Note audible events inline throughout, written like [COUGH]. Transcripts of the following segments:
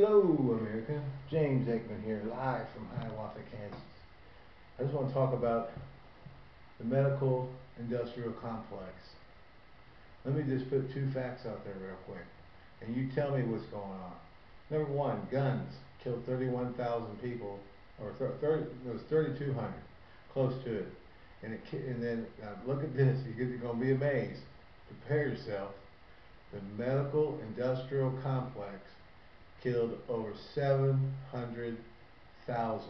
Hello, America. James Aikman here, live from Hiawatha, Kansas. I just want to talk about the medical industrial complex. Let me just put two facts out there real quick, and you tell me what's going on. Number one, guns killed 31,000 people, or 30, it was 3,200, close to it. And it, and then look at this. You're going to be amazed. Prepare yourself. The medical industrial complex killed over 700,000.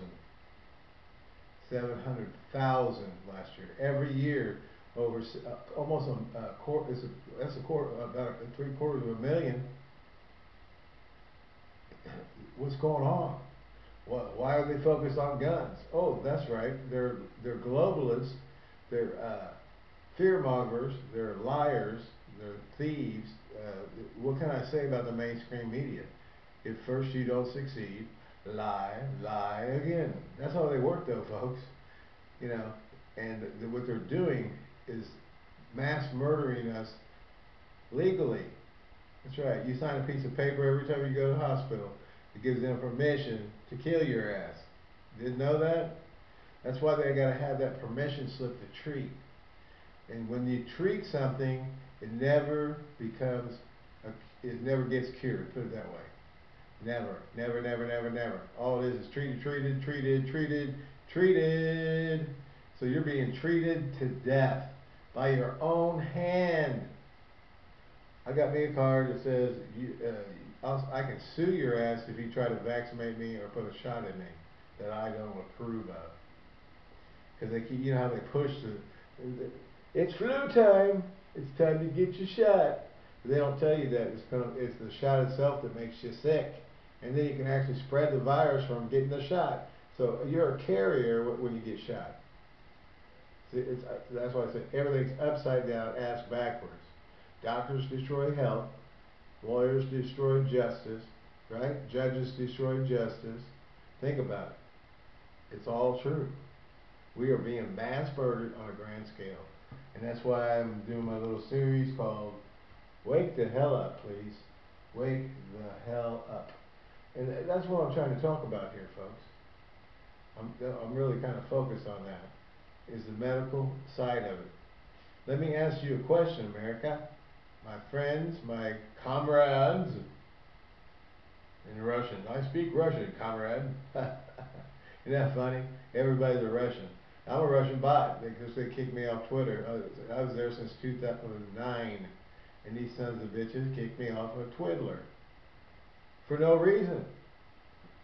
700,000 last year. Every year, over uh, almost a, a quarter. Is a, that's a quarter, about a, three quarters of a million. [COUGHS] What's going on? What, why are they focused on guns? Oh, that's right. They're they're globalists. They're uh, fear mongers. They're liars. They're thieves. Uh, what can I say about the mainstream media? If first you don't succeed, lie, lie again. That's how they work though, folks. You know, and what they're doing is mass murdering us legally. That's right. You sign a piece of paper every time you go to the hospital. It gives them permission to kill your ass. Didn't know that? That's why they got to have that permission slip to treat. And when you treat something, it never becomes, a, it never gets cured, put it that way. Never, never, never, never, never. All it is is treated, treated, treated, treated, treated. So you're being treated to death by your own hand. I got me a card that says you, uh, i can sue your ass if you try to vaccinate me or put a shot in me that I don't approve of. Because they keep, you know how they push the, it's flu time. It's time to get your shot. But they don't tell you that it's, gonna, it's the shot itself that makes you sick and then you can actually spread the virus from getting the shot. So you're a carrier when you get shot. See, uh, that's why I say everything's upside down, ass backwards. Doctors destroy health, lawyers destroy justice, right? Judges destroy justice. Think about it. It's all true. We are being mass murdered on a grand scale. And that's why I'm doing my little series called Wake the Hell Up, please. Wake the hell up. And that's what I'm trying to talk about here, folks. I'm, I'm really kind of focused on that, is the medical side of it. Let me ask you a question, America. My friends, my comrades, in Russian. I speak Russian, comrade. [LAUGHS] Isn't that funny? Everybody's a Russian. I'm a Russian bot because they kicked me off Twitter. I was there since 2009, and these sons of bitches kicked me off of Twiddler for no reason.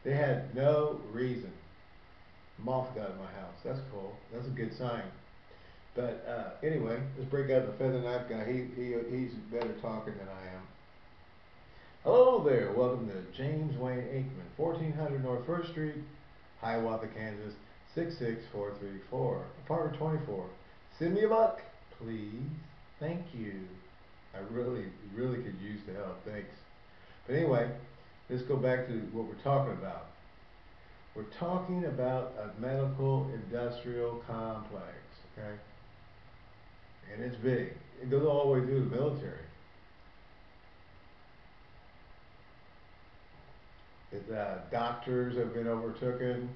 They had no reason. Moth got in my house. That's cool. That's a good sign. But uh, anyway, let's break out the feather knife guy. He, he he's better talking than I am. Hello there. Welcome to James Wayne Aikman, 1400 North First Street, Hiawatha, Kansas, 66434, apartment 24. Send me a buck, please. Thank you. I really, really could use the help. Thanks. But anyway, let's go back to what we're talking about. We're talking about a medical industrial complex, okay? And it's big. It goes all the way through the military. It, uh, doctors have been overtaken,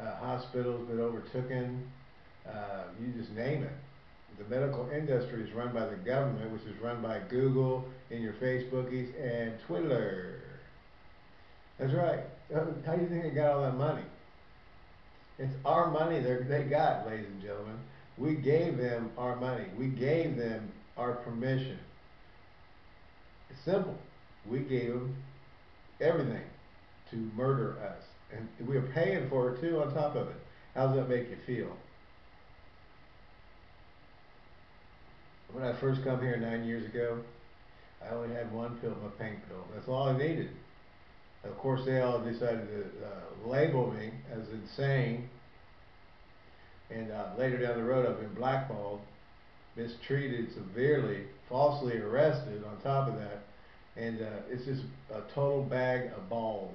uh, hospitals been overtaken, uh, you just name it. The medical industry is run by the government, which is run by Google and your Facebookies and Twitter. That's right. How do you think they got all that money? It's our money they got, ladies and gentlemen. We gave them our money. We gave them our permission. It's simple. We gave them everything to murder us. And we are paying for it too on top of it. How does that make you feel? When I first come here nine years ago, I only had one pill, my pain pill. That's all I needed. Of course, they all decided to uh, label me as insane. And uh, later down the road, I've been blackballed, mistreated severely, falsely arrested on top of that. And uh, it's just a total bag of balls.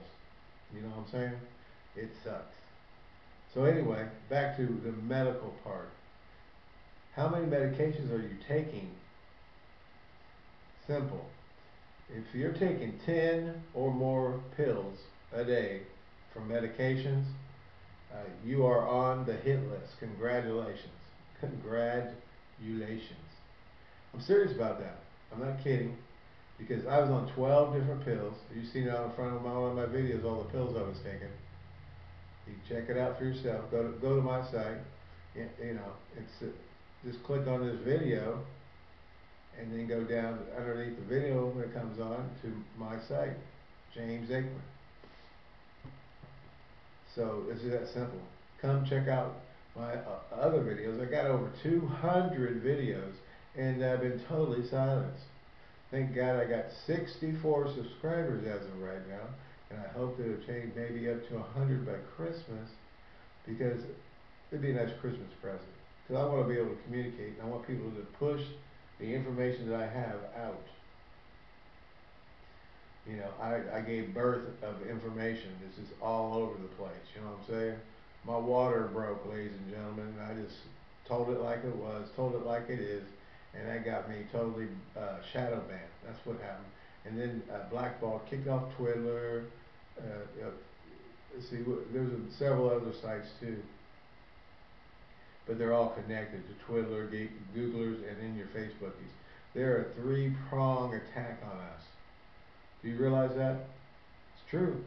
You know what I'm saying? It sucks. So anyway, back to the medical part. How many medications are you taking? Simple. If you're taking ten or more pills a day for medications, uh, you are on the hit list. Congratulations. Congratulations. I'm serious about that. I'm not kidding. Because I was on 12 different pills. You've seen it on the front of my, one of my videos, all the pills I was taking. You check it out for yourself. Go to, go to my site. You, you know, it's, uh, just click on this video and then go down underneath the video when it comes on to my site, James Aikman. So it's that simple. Come check out my uh, other videos. I got over 200 videos and I've been totally silenced. Thank God I got 64 subscribers as of right now and I hope to attain maybe up to 100 by Christmas because it'd be a nice Christmas present. Because I want to be able to communicate and I want people to push the information that I have out. You know, I, I gave birth of information. This is all over the place. You know what I'm saying? My water broke, ladies and gentlemen. I just told it like it was, told it like it is, and that got me totally uh, shadow banned. That's what happened. And then uh, Blackball kicked off Twitter. Uh, see, there's several other sites too but they're all connected to Twiddler, Googlers, and then your Facebookies. They're a three-prong attack on us. Do you realize that? It's true.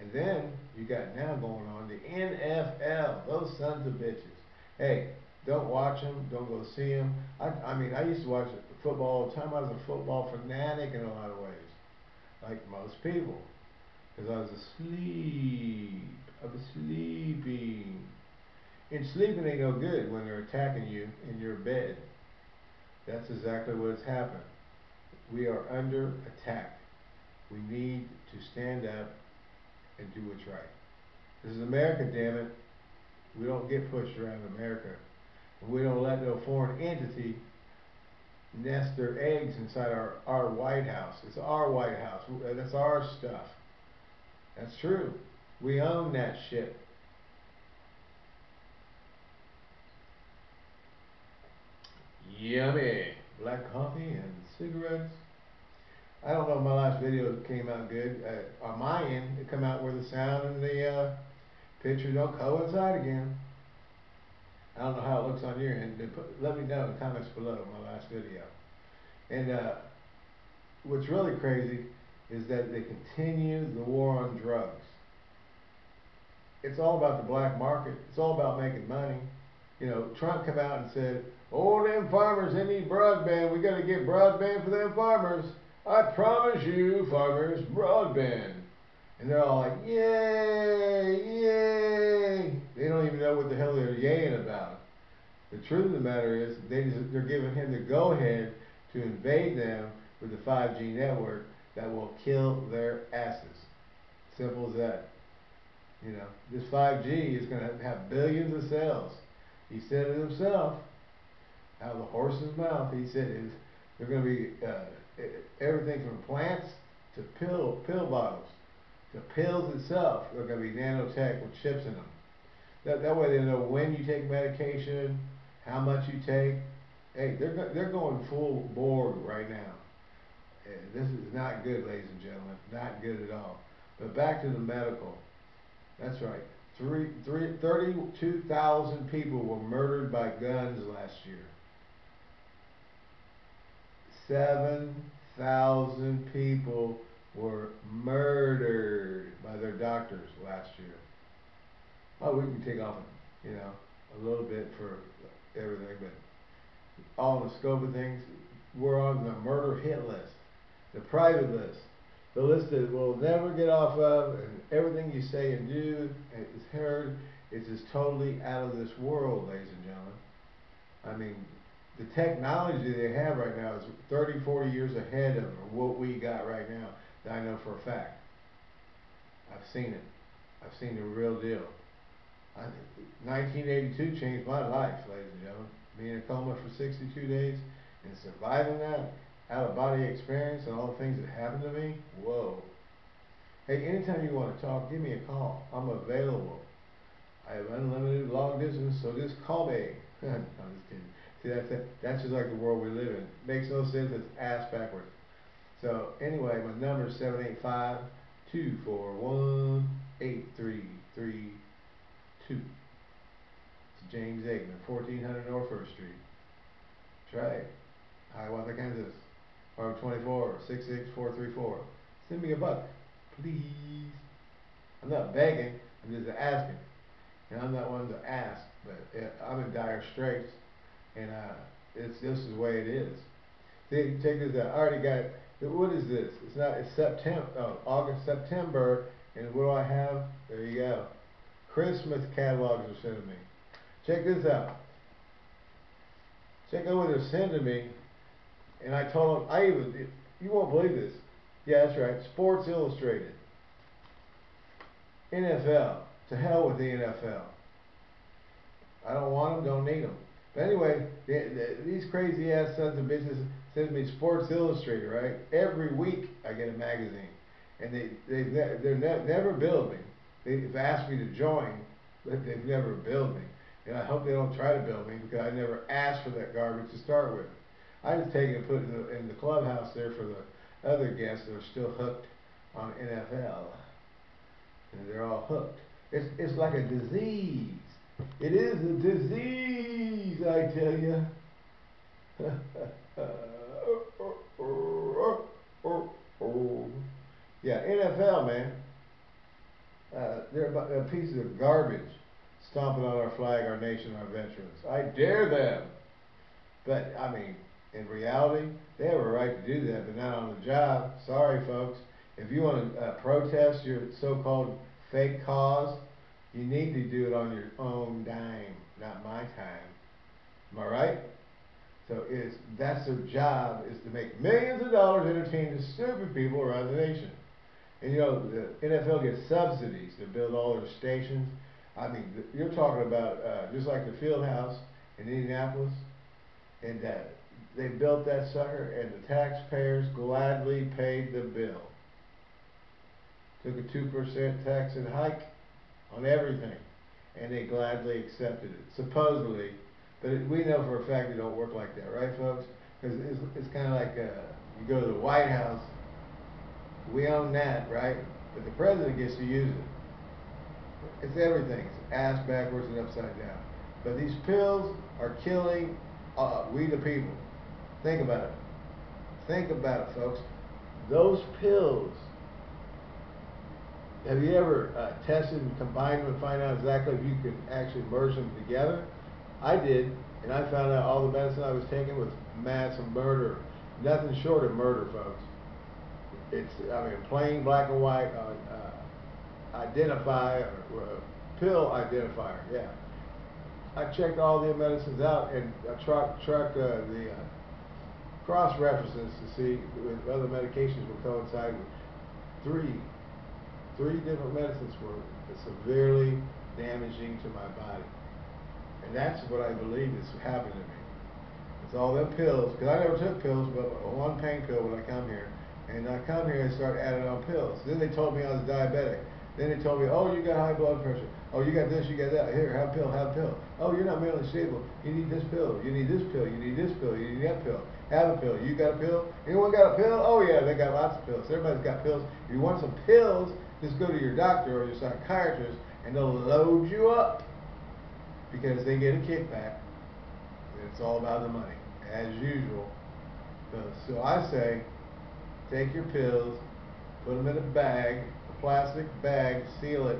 And then you got now going on the NFL. Those sons of bitches. Hey, don't watch them. Don't go see them. I, I mean, I used to watch football all the time. I was a football fanatic in a lot of ways, like most people, because I was asleep. I was sleeping. And sleeping ain't no good when they're attacking you in your bed. That's exactly what's happened. We are under attack. We need to stand up and do what's right. This is America, damn it. We don't get pushed around America. We don't let no foreign entity nest their eggs inside our, our White House. It's our White House. That's our stuff. That's true. We own that shit. Yummy. Black coffee and cigarettes. I don't know if my last video came out good. Uh, on my end, it come out where the sound and the uh, picture don't coincide again. I don't know how it looks on your end. Put, let me know in the comments below my last video. And uh, what's really crazy is that they continue the war on drugs. It's all about the black market. It's all about making money. You know, Trump come out and said, Oh, them farmers, they need broadband. We got to get broadband for them farmers. I promise you, farmers, broadband. And they're all like, yay, yay. They don't even know what the hell they're yaying about. The truth of the matter is, they just, they're giving him the go-ahead to invade them with the 5G network that will kill their asses. Simple as that. You know, this 5G is going to have billions of cells. He said it himself out of the horse's mouth, he said is they're going to be uh, everything from plants to pill pill bottles to pills itself. They're going to be nanotech with chips in them. That that way they know when you take medication, how much you take. Hey, they're they're going full board right now. This is not good, ladies and gentlemen. Not good at all. But back to the medical. That's right. Three, three, 32,000 people were murdered by guns last year. 7,000 people were murdered by their doctors last year. Oh, we can take off, you know, a little bit for everything, but all the scope of things, we're on the murder hit list, the private list, the list that we'll never get off of, and everything you say and do is heard is just totally out of this world, ladies and gentlemen. I mean, the technology they have right now is 30, 40 years ahead of what we got right now. That I know for a fact. I've seen it. I've seen the real deal. I, 1982 changed my life, ladies and gentlemen. Being in a coma for 62 days and surviving that, out of body experience and all the things that happened to me, whoa. Hey, anytime you want to talk, give me a call. I'm available. I have unlimited long distance, so just call me. [LAUGHS] I'm just kidding. See, that's, that's just like the world we live in. Makes no sense, it's ass backwards. So anyway, my number is seven eight five two four one eight three three two. It's James Aikman, fourteen hundred North First Street. That's right. Hiawatha, Kansas. Five twenty-four six six four three four. Send me a buck, please. I'm not begging. I'm just asking. And I'm not one to ask, but I'm in dire straits, and uh, it's this is the way it is. See, check this out. I already got. It what is this? It's not. It's September. Oh, August, September, and what do I have? There you go. Christmas catalogs are sending me. Check this out. Check out what they're sending me, and I told them. I even. You won't believe this. Yeah, that's right. Sports Illustrated. NFL. To hell with the NFL. I don't want them, don't need them. But anyway, they, they, these crazy ass sons of bitches send me Sports Illustrated, right? Every week I get a magazine, and they they they're ne- never billed me. They've asked me to join, but they've never billed me. And I hope they don't try to bill me because I never asked for that garbage to start with. I just take it and put it in the, in the clubhouse there for the other guests that are still hooked on NFL, and they're all hooked. It's it's like a disease. It is a disease, I tell you. [LAUGHS] yeah, NFL, man. Uh, they're uh, pieces of garbage stomping on our flag, our nation, our veterans. I dare them. But, I mean, in reality, they have a right to do that, but not on the job. Sorry, folks. If you want to uh, protest your so-called fake cause, you need to do it on your own dime, not my time. Am I right? So it's that's their job is to make millions of dollars entertaining stupid people around the nation. And you know the NFL gets subsidies to build all their stations. I mean, you're talking about uh, just like the field house in Indianapolis, and uh, they built that sucker, and the taxpayers gladly paid the bill. Took a two percent tax and hike on everything, and they gladly accepted it, supposedly. But it, we know for a fact it don't work like that, right, folks? Because it's, it's kind of like uh, you go to the White House, we own that, right? But the president gets to use it. It's everything. It's ass backwards and upside down. But these pills are killing uh, we the people. Think about it. Think about it, folks. Those pills have you ever uh, tested and combined them to find out exactly if you can actually merge them together? I did, and I found out all the medicine I was taking was mass murder. Nothing short of murder, folks. It's, I mean, plain black and white uh, uh, identify, uh, pill identifier, yeah. I checked all the medicines out and I truck, truck uh, the uh, cross references to see if other medications will coincide with three three different medicines were severely damaging to my body. And that's what I believe is happening to me. It's all them pills, because I never took pills, but one pain pill when I come here. And I come here and start adding on pills. Then they told me I was diabetic. Then they told me, oh, you got high blood pressure. Oh, you got this, you got that. Here, have a pill, have a pill. Oh, you're not mentally stable. You need this pill. You need this pill. You need this pill. You need that pill. Have a pill. You got a pill? Anyone got a pill? Oh, yeah, they got lots of pills. Everybody's got pills. If you want some pills, just go to your doctor or your psychiatrist and they'll load you up because they get a kickback. It's all about the money, as usual. So I say, take your pills, put them in a bag, a plastic bag, seal it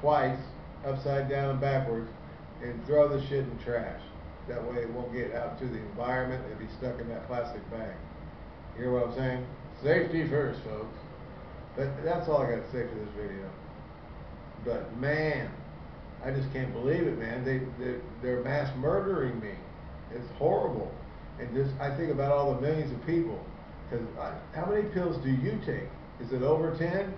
twice, upside down and backwards, and throw the shit in trash. That way it won't get out to the environment and be stuck in that plastic bag. You hear what I'm saying? Safety first, folks. But that's all I got to say for this video. But man, I just can't believe it, man. They they're, they're mass murdering me. It's horrible. And just I think about all the millions of people. Because how many pills do you take? Is it over ten?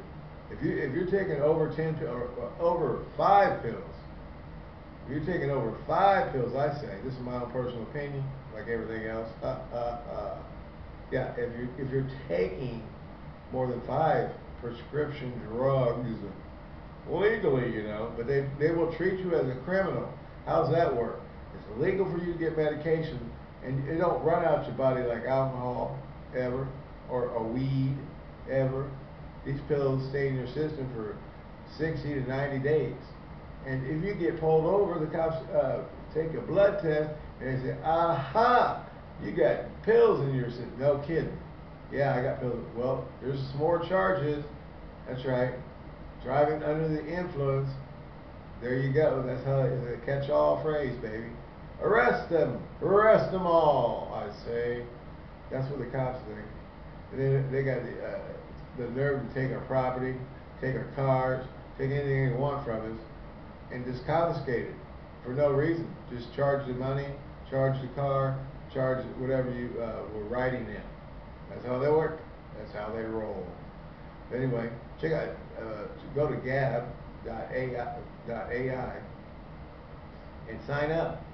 If you if you're taking over ten or, or over five pills, if you're taking over five pills, I say this is my own personal opinion, like everything else. Uh, uh, uh, yeah, if you if you're taking more than five prescription drugs legally, you know, but they, they will treat you as a criminal. How's that work? It's illegal for you to get medication, and it don't run out your body like alcohol, ever. or a weed ever. These pills stay in your system for 60 to 90 days. And if you get pulled over, the cops uh, take a blood test and they say, aha, you got pills in your system. No kidding. Yeah, I got pills. Well, there's some more charges. That's right. Driving under the influence. There you go. That's how it's a catch-all phrase, baby. Arrest them. Arrest them all, I say. That's what the cops think. And then they got the, uh, the nerve to take our property, take our cars, take anything they want from us, and just confiscate it for no reason. Just charge the money, charge the car, charge whatever you uh, were writing in. That's how they work. That's how they roll. Anyway, check out, uh, go to gab.ai and sign up.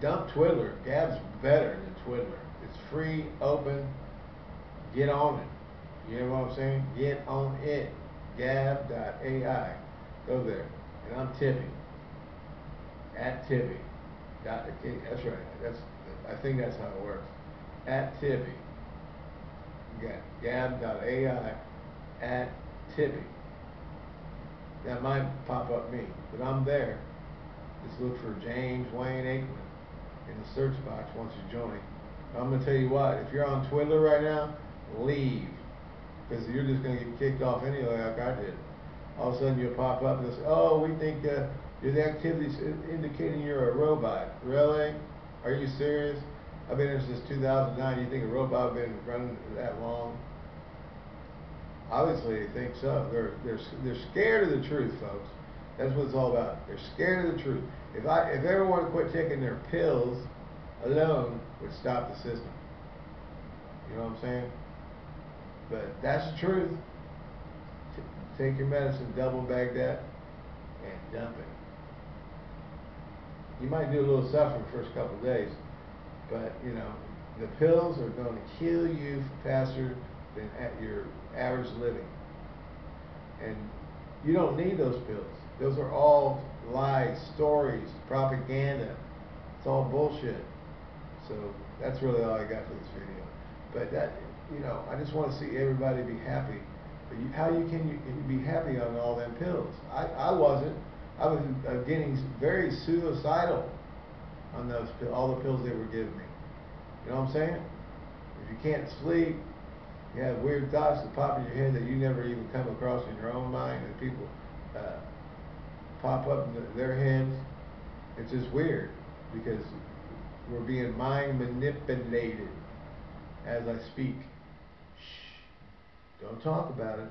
Dump Twiddler. Gab's better than Twiddler. It's free, open. Get on it. You know what I'm saying? Get on it. Gab.ai. Go there. And I'm tipping. At Tippy. That's right. That's I think that's how it works. At Tippy. Gab.ai at Tippy. That might pop up me, but I'm there. Just look for James Wayne Aikman in the search box once you join. I'm going to tell you what, if you're on Twitter right now, leave. Because you're just going to get kicked off anyway like I did. All of a sudden you'll pop up and say, oh, we think uh, your activity's indicating you're a robot. Really? Are you serious? I've been here since 2009. You think a robot been running that long? Obviously, they think so. They're they're they're scared of the truth, folks. That's what it's all about. They're scared of the truth. If I if everyone quit taking their pills alone, would stop the system. You know what I'm saying? But that's the truth. T take your medicine, double bag that, and dump it. You might do a little suffering the first couple of days, but you know the pills are going to kill you faster than at your average living. And you don't need those pills. Those are all lies, stories, propaganda. It's all bullshit. So that's really all I got for this video. But that, you know, I just want to see everybody be happy. But you, how you can you be happy on all them pills? I, I wasn't. I was uh, getting very suicidal on those all the pills they were giving me. You know what I'm saying? If you can't sleep, you have weird thoughts that pop in your head that you never even come across in your own mind, and people uh, pop up in their heads. It's just weird because we're being mind manipulated as I speak. Shh, don't talk about it.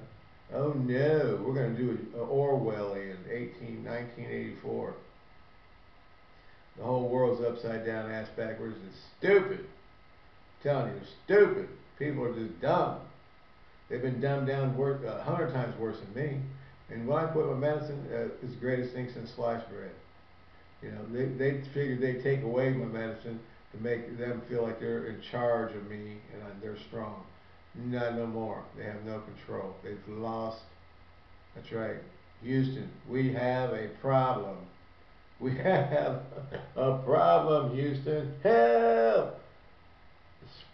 Oh no, we're going to do an Orwellian 18, 1984. The whole world's upside down, ass backwards. It's stupid. I'm telling you, it's stupid. People are just dumb. They've been dumbed down a hundred times worse than me. And when I quit my medicine, uh, it's the greatest thing since sliced bread. You know, they they figured they'd take away my medicine to make them feel like they're in charge of me and they're strong. Not no more. They have no control. They've lost. That's right. Houston, we have a problem. We have a problem, Houston. Help!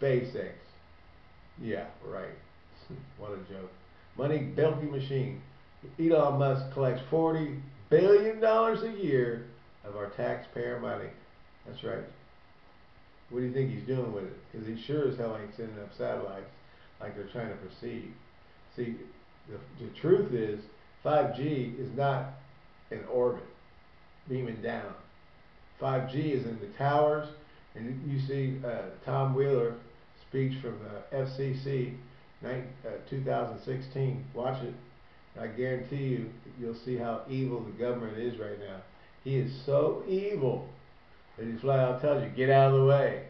SpaceX. Yeah, right. [LAUGHS] what a joke. Money belty machine. Elon Musk collects $40 billion a year of our taxpayer money. That's right. What do you think he's doing with it? Because he sure as hell ain't sending up satellites like they're trying to perceive. See, the, the truth is 5G is not in orbit, beaming down. 5G is in the towers, and you see uh, Tom Wheeler speech from the FCC, uh, 2016. Watch it. I guarantee you, you'll see how evil the government is right now. He is so evil that he flat out tells you, get out of the way.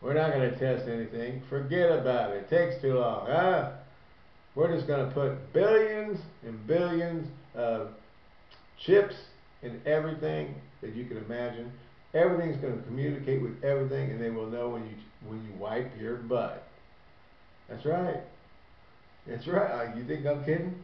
We're not going to test anything. Forget about it. It takes too long. Huh? We're just going to put billions and billions of chips in everything that you can imagine. Everything's going to communicate with everything, and they will know when you when you wipe your butt. That's right. That's right. You think I'm kidding?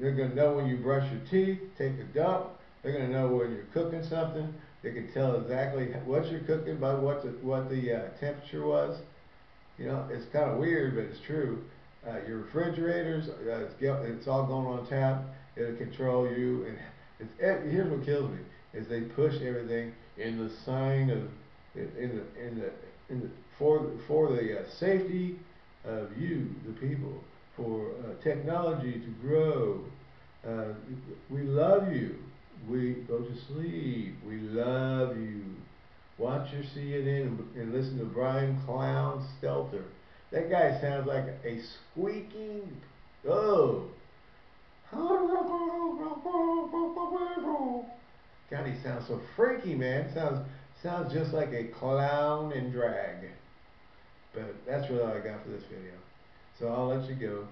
They're going to know when you brush your teeth, take a dump. They're going to know when you're cooking something. They can tell exactly what you're cooking by what the what the uh, temperature was. You know, it's kind of weird, but it's true. Uh, your refrigerators, uh, it's, it's all going on tap. It'll control you, and here's what kills me: is they push everything in the sign of in, the in the in the for for the uh, safety of you, the people, for uh, technology to grow. Uh, we love you. We go to sleep. We love you. Watch your CNN and, and listen to Brian Clown Stelter. That guy sounds like a squeaking. Oh. God, he sounds so freaky, man. Sounds sounds just like a clown in drag. But that's really all I got for this video. So I'll let you go.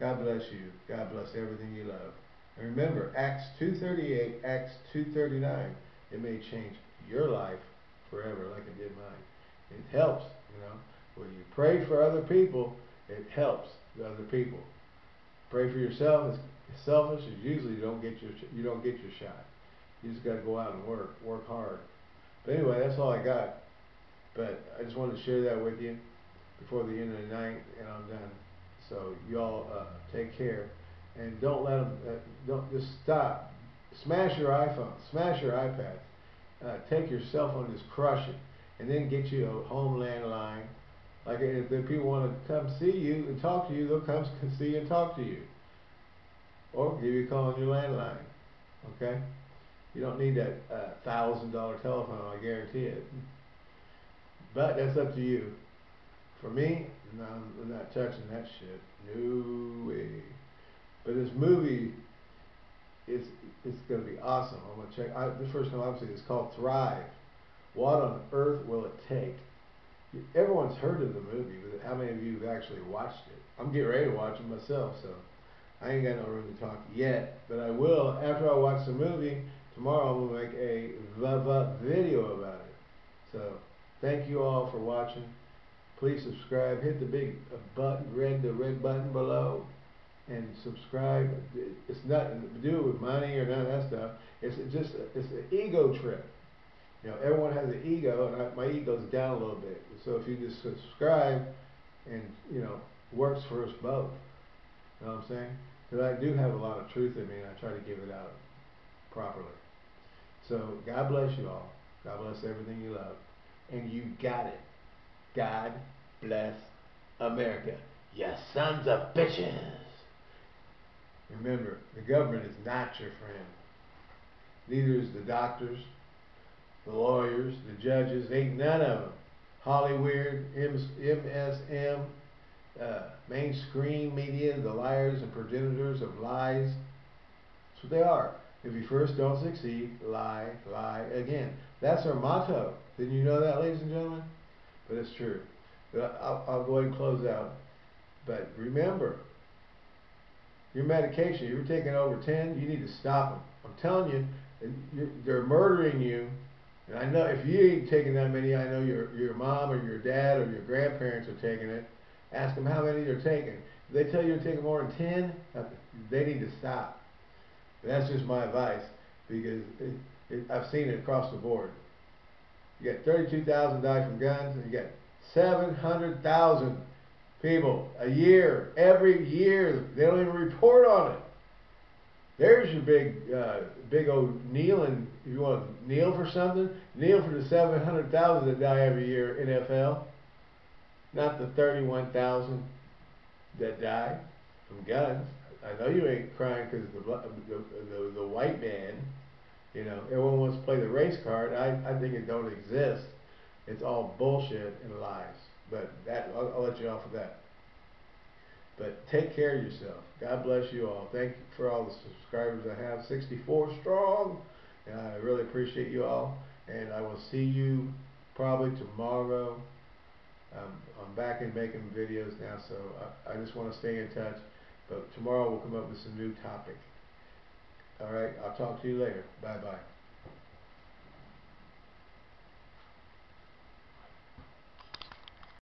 God bless you. God bless everything you love. And remember, Acts 2.38, Acts 2.39, it may change your life forever like it did mine. It helps, you know. When you pray for other people, it helps the other people. Pray for yourself. It's selfish. Is usually you don't get your you don't get your shot. You just got to go out and work, work hard. But anyway, that's all I got. But I just wanted to share that with you before the end of the night, and I'm done. So y'all uh, take care, and don't let them. Uh, don't just stop. Smash your iPhone. Smash your iPad. Uh, take your cell phone, just crush it, and then get you a home landline. Like if the people want to come see you and talk to you, they'll come see you and talk to you, or give you a call on your landline. Okay. You don't need that uh, thousand dollar telephone, I guarantee it. But that's up to you. For me, no, I'm not touching that shit. No way. But this movie is it's gonna be awesome. I'm gonna check. I, the first time I've seen it, it's called Thrive. What on earth will it take? Everyone's heard of the movie, but how many of you have actually watched it? I'm getting ready to watch it myself, so I ain't got no room to talk yet. But I will after I watch the movie tomorrow. I'm gonna make a video about it. So thank you all for watching. Please subscribe. Hit the big uh, button, red the red button below, and subscribe. It's nothing to do with money or none of that stuff. It's just it's an ego trip. You know, everyone has an ego, and I, my ego's down a little bit. So if you just subscribe, and you know, works for us both. You know what I'm saying? Because I do have a lot of truth in me, and I try to give it out properly. So God bless you all. God bless everything you love. And you got it. God bless America. You sons of bitches. Remember, the government is not your friend. Neither is the doctors, the lawyers, the judges. Ain't none of them. Hollywood, MSM, uh, mainstream media, the liars and progenitors of lies. That's what they are. If you first don't succeed, lie, lie again. That's our motto. Didn't you know that, ladies and gentlemen? But it's true. But I'll, I'll go ahead and close out. But remember, your medication, you're taking over 10, you need to stop them. I'm telling you, they're murdering you. And I know if you ain't taking that many, I know your, your mom or your dad or your grandparents are taking it. Ask them how many they're taking. If they tell you to take more than 10, they need to stop. That's just my advice because it, it, I've seen it across the board. You got 32,000 die from guns, and you got 700,000 people a year, every year. They don't even report on it. There's your big, uh, big old kneeling. If you want to kneel for something, kneel for the 700,000 that die every year in NFL, not the 31,000 that die from guns. I know you ain't crying because the, the, the the white man, you know, everyone wants to play the race card. I I think it don't exist. It's all bullshit and lies. But that I'll, I'll let you off of that. But take care of yourself. God bless you all. Thank you for all the subscribers I have. 64 strong. And I really appreciate you all. And I will see you probably tomorrow. Um, I'm back and making videos now, so I, I just want to stay in touch. But tomorrow we'll come up with some new topic. All right, I'll talk to you later. Bye bye.